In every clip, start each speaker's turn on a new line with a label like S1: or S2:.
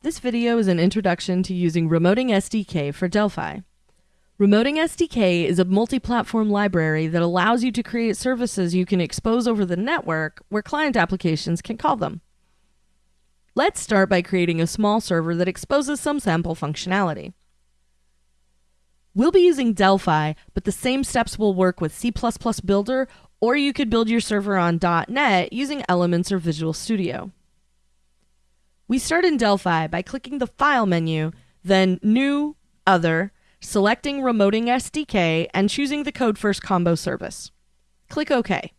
S1: This video is an introduction to using Remoting SDK for Delphi. Remoting SDK is a multi-platform library that allows you to create services you can expose over the network where client applications can call them. Let's start by creating a small server that exposes some sample functionality. We'll be using Delphi, but the same steps will work with C++ Builder, or you could build your server on .NET using Elements or Visual Studio. We start in Delphi by clicking the File menu, then New, Other, selecting Remoting SDK, and choosing the Code First Combo service. Click OK.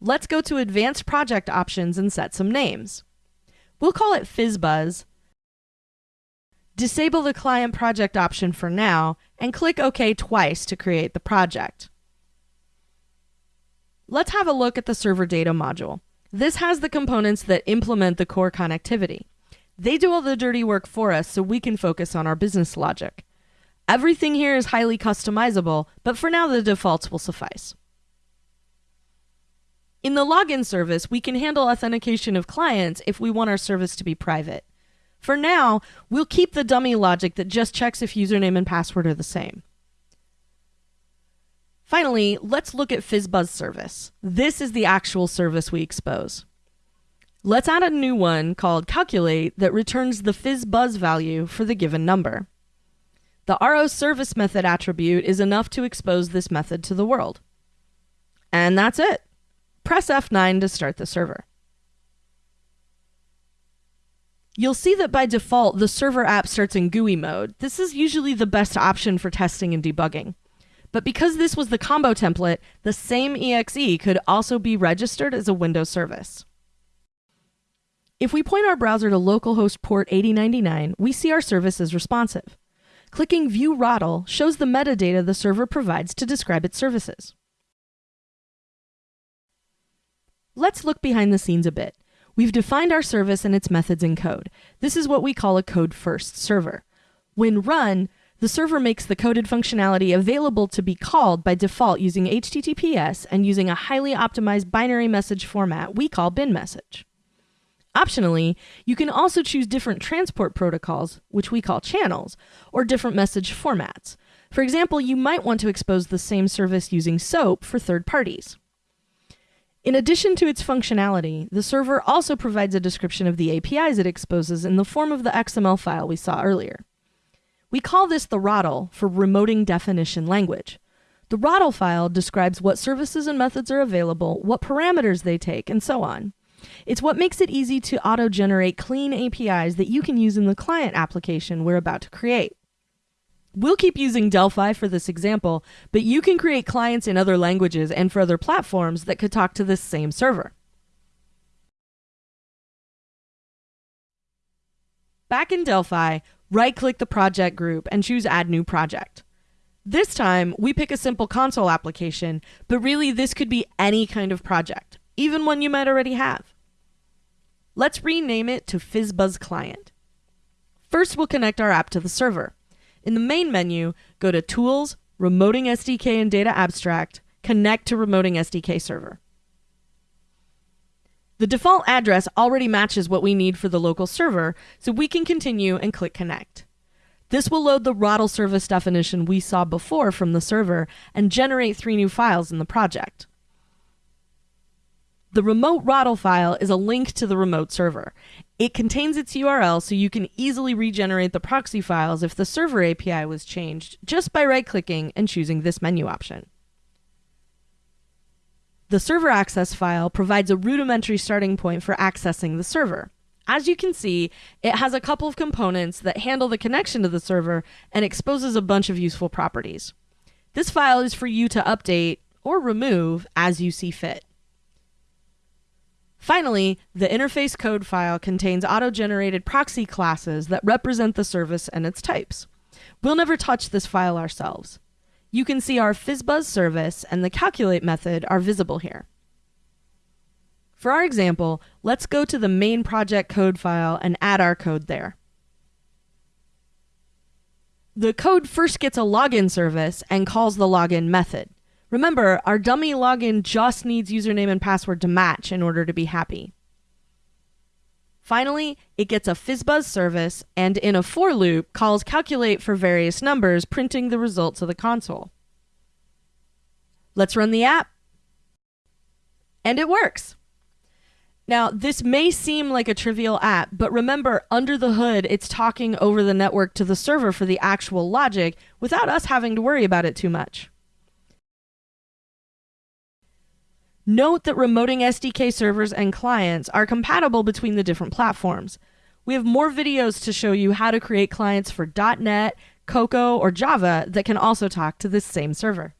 S1: Let's go to Advanced Project Options and set some names. We'll call it FizzBuzz. Disable the Client Project option for now, and click OK twice to create the project. Let's have a look at the server data module. This has the components that implement the core connectivity. They do all the dirty work for us so we can focus on our business logic. Everything here is highly customizable, but for now the defaults will suffice. In the login service, we can handle authentication of clients if we want our service to be private. For now, we'll keep the dummy logic that just checks if username and password are the same. Finally, let's look at FizzBuzz service. This is the actual service we expose. Let's add a new one called calculate that returns the FizzBuzz value for the given number. The RO service method attribute is enough to expose this method to the world. And that's it. Press F9 to start the server. You'll see that by default, the server app starts in GUI mode. This is usually the best option for testing and debugging. But because this was the combo template, the same exe could also be registered as a Windows service. If we point our browser to localhost port 8099, we see our service is responsive. Clicking View RODL shows the metadata the server provides to describe its services. Let's look behind the scenes a bit. We've defined our service and its methods in code. This is what we call a code first server. When run, the server makes the coded functionality available to be called by default using HTTPS and using a highly optimized binary message format we call BinMessage. Optionally, you can also choose different transport protocols, which we call channels, or different message formats. For example, you might want to expose the same service using SOAP for third parties. In addition to its functionality, the server also provides a description of the APIs it exposes in the form of the XML file we saw earlier. We call this the RODL for Remoting Definition Language. The RODL file describes what services and methods are available, what parameters they take, and so on. It's what makes it easy to auto-generate clean APIs that you can use in the client application we're about to create. We'll keep using Delphi for this example, but you can create clients in other languages and for other platforms that could talk to this same server. Back in Delphi, right-click the project group and choose Add New Project. This time, we pick a simple console application, but really this could be any kind of project, even one you might already have. Let's rename it to FizzBuzz Client. First, we'll connect our app to the server. In the main menu, go to Tools, Remoting SDK and Data Abstract, Connect to Remoting SDK Server. The default address already matches what we need for the local server, so we can continue and click Connect. This will load the RODL service definition we saw before from the server and generate three new files in the project. The remote RODL file is a link to the remote server. It contains its URL so you can easily regenerate the proxy files if the server API was changed just by right-clicking and choosing this menu option. The server access file provides a rudimentary starting point for accessing the server. As you can see, it has a couple of components that handle the connection to the server and exposes a bunch of useful properties. This file is for you to update or remove as you see fit. Finally, the interface code file contains auto-generated proxy classes that represent the service and its types. We'll never touch this file ourselves. You can see our FizzBuzz service and the calculate method are visible here. For our example, let's go to the main project code file and add our code there. The code first gets a login service and calls the login method. Remember, our dummy login just needs username and password to match in order to be happy. Finally, it gets a FizzBuzz service and in a for loop calls calculate for various numbers, printing the results of the console. Let's run the app. And it works. Now, this may seem like a trivial app, but remember, under the hood, it's talking over the network to the server for the actual logic without us having to worry about it too much. Note that remoting SDK servers and clients are compatible between the different platforms. We have more videos to show you how to create clients for .NET, Cocoa, or Java that can also talk to this same server.